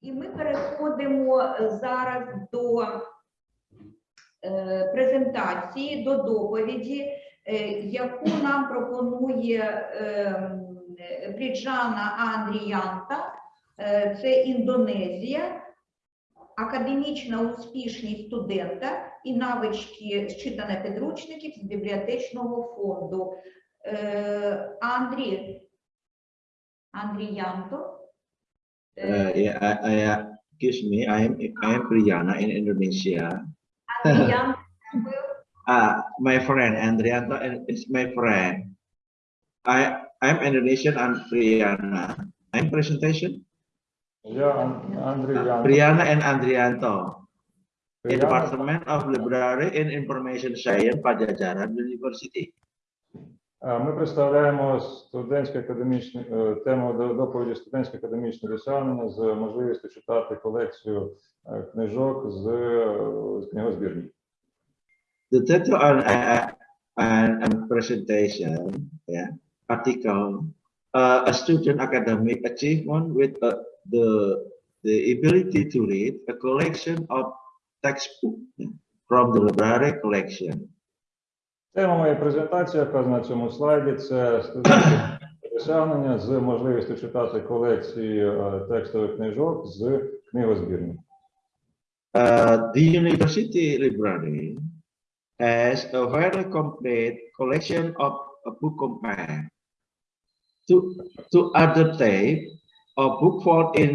І ми переходимо зараз до е, презентації, до доповіді, е, яку нам пропонує е, Бріджана Андріянта. Е, Це Індонезія, академічна успішність студента і навички зчитання підручників з бібліотечного фонду. Е, Андрій Андріянто. Uh, yeah, I, I, excuse me, I am I am Priyana in Indonesia. Ah, uh, my friend Andrianto is my friend. I I'm Indonesian. and Priyana. I'm presentation. Yeah, uh, Priyana and Andrianto. Priyana. In Department of Library and Information Science, Pajajaran University. Е, Ми представляємо студентське академічне е, тему до- доповіді студентське академічне досягнення з можливістю читати колекцію е, книжок з, е, з книгозбірні. The title on uh, and, and presentation, yeah, article, uh, a student academic achievement with uh, the the ability to read a collection of textbook yeah, from the library collection. Тема моєї презентації, яка на цьому слайді, це студентське досягнення з можливістю читати колекції е, текстових книжок з книгозбірні. Uh, the university library has a very complete collection of a book compare to to other type of book found in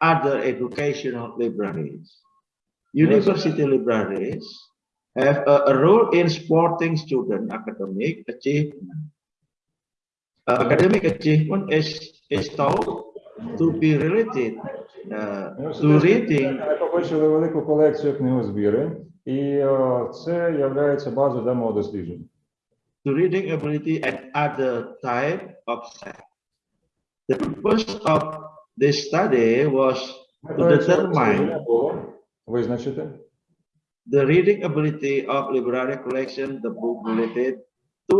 other educational libraries. University libraries have a, a role in supporting student academic achievement. Uh, academic achievement is is thought to be related uh, to reading Накопичили велику колекцію книгозбіри, і е, це є базою для мого дослідження. to reading ability and other type of set. The purpose of this study was to Метою цього дослідження determine було визначити the reading ability of library collection, the book related to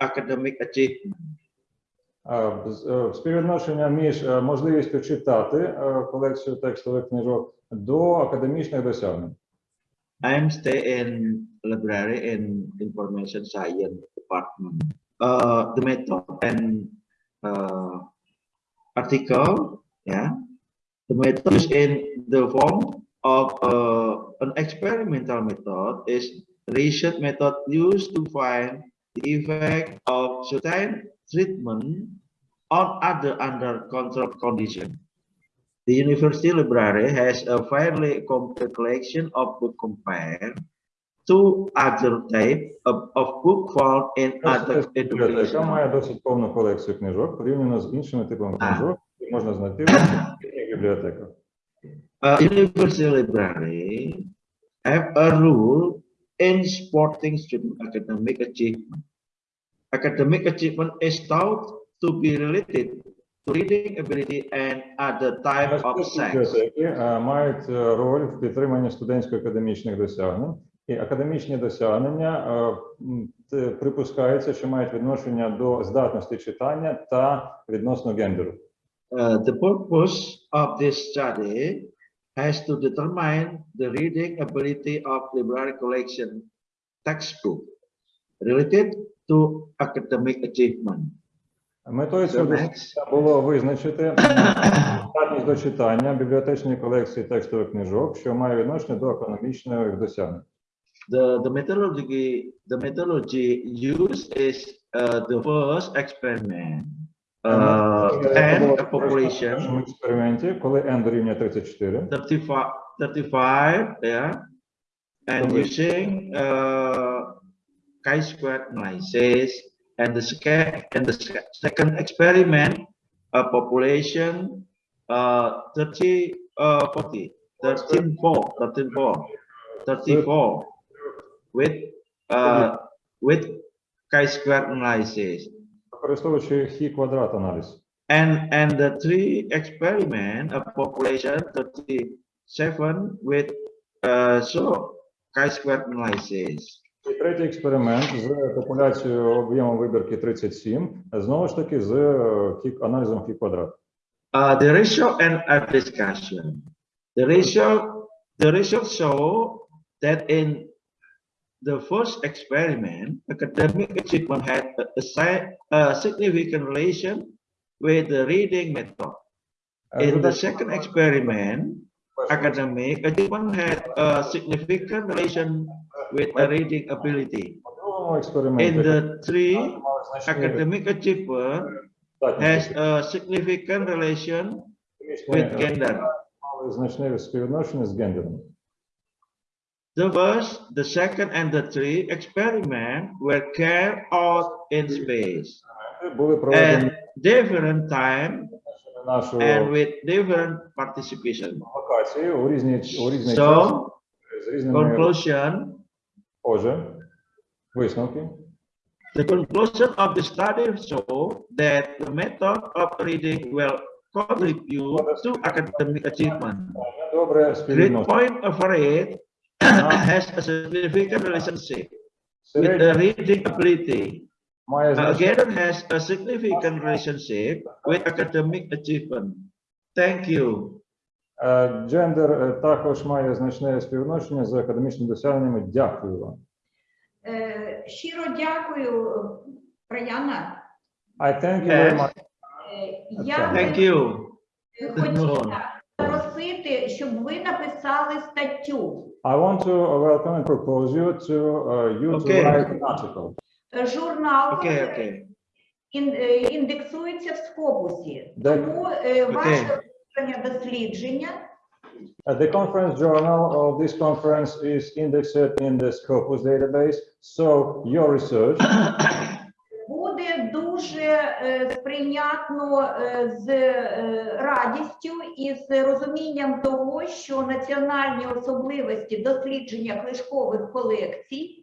academic achievement. е, з- е, співвідношення між е, можливістю читати е, колекцію текстових книжок до академічних досягнень. I am stay in library in information science department. Uh, the method and uh, article, yeah, the method is in the form of uh, an experimental method is research method used to find the effect of certain treatment on other under controlled condition. The university library has a fairly complete collection of book compared to other type of, of book found in other Бібліотека education. має досить повну колекцію книжок порівняно з іншими типами А. книжок, які можна знайти в освітніх бібліотеках. Uh, university library have a rule in supporting student academic achievement. Academic achievement is thought to be related to reading ability and other type of Університетські sex. бібліотеки е, мають е, роль в підтриманні студентсько-академічних досягнень, і академічні досягнення е, м, те- припускається, що мають відношення до здатності читання та відносно гендеру. Uh, the purpose of this study has to determine the reading ability of library collection textbook related to academic achievement. Метою цього було визначити здатність до читання бібліотечної колекції текстових книжок, що має відношення до економічних досягнень. the, the methodology the methodology used is uh, the first experiment uh, and a в population першому експерименті, коли n дорівнює 34, 35 35 yeah and Okay. using uh chi-square analysis and the second and the sec- second experiment a population uh 30 uh 40 13 4 13 4 34 with uh with chi-square analysis Використовуючи хі квадрат аналіз. and and the three experiment a population 37 with uh so chi-square analysis І третій експеримент з популяцією об'ємом вибірки 37, знову ж таки з е, хі- аналізом хі квадрат. Uh, the result and a discussion. The result, the results show that in the first experiment, academic achievement had a, a significant relation with the reading method. In the second experiment, academic achievement had a significant relation with the reading ability. In the three, academic achievement has a significant relation with gender. The first, the second, and the three experiments were carried out in space at different time and with different participation. So, conclusion, the conclusion of the study show that the method of reading will contribute to academic achievement. Great point of rate has a significant relationship with Середня the reading ability. має значення. Again, has a significant relationship with academic achievement. Thank you. Е, Джендер е, також має значне співвідношення з академічними досягненнями. Дякую вам. Е, Щиро дякую, Праяна. I thank you very Yes. much. Е, Я Thank би you. хотіла просити, щоб ви написали статтю. I want to welcome and propose you to uh, you Okay. to write an article. Е, Журнал Okay, okay. ін- е, індексується в Скопусі. Де- Тому е, ваше вивчення дослідження Uh, the conference journal of this conference is indexed in the Scopus database. So your research буде дуже е, сприйнятно е, з е, радістю і з розумінням того, що національні особливості дослідження книжкових колекцій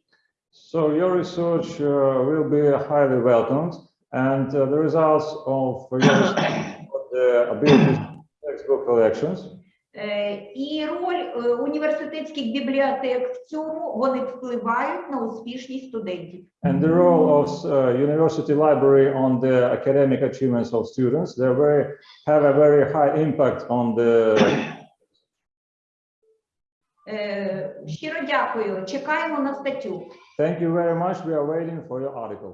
So your research uh, will be highly welcomed, and uh, the results of your the abilities textbook collections е, і роль е, університетських бібліотек в цьому вони впливають на успішність студентів. and the role of uh, university library on the academic achievements of students. They very have a very high impact on the. Е, Щиро дякую. Чекаємо на статтю. Thank you very much. We are waiting for your article.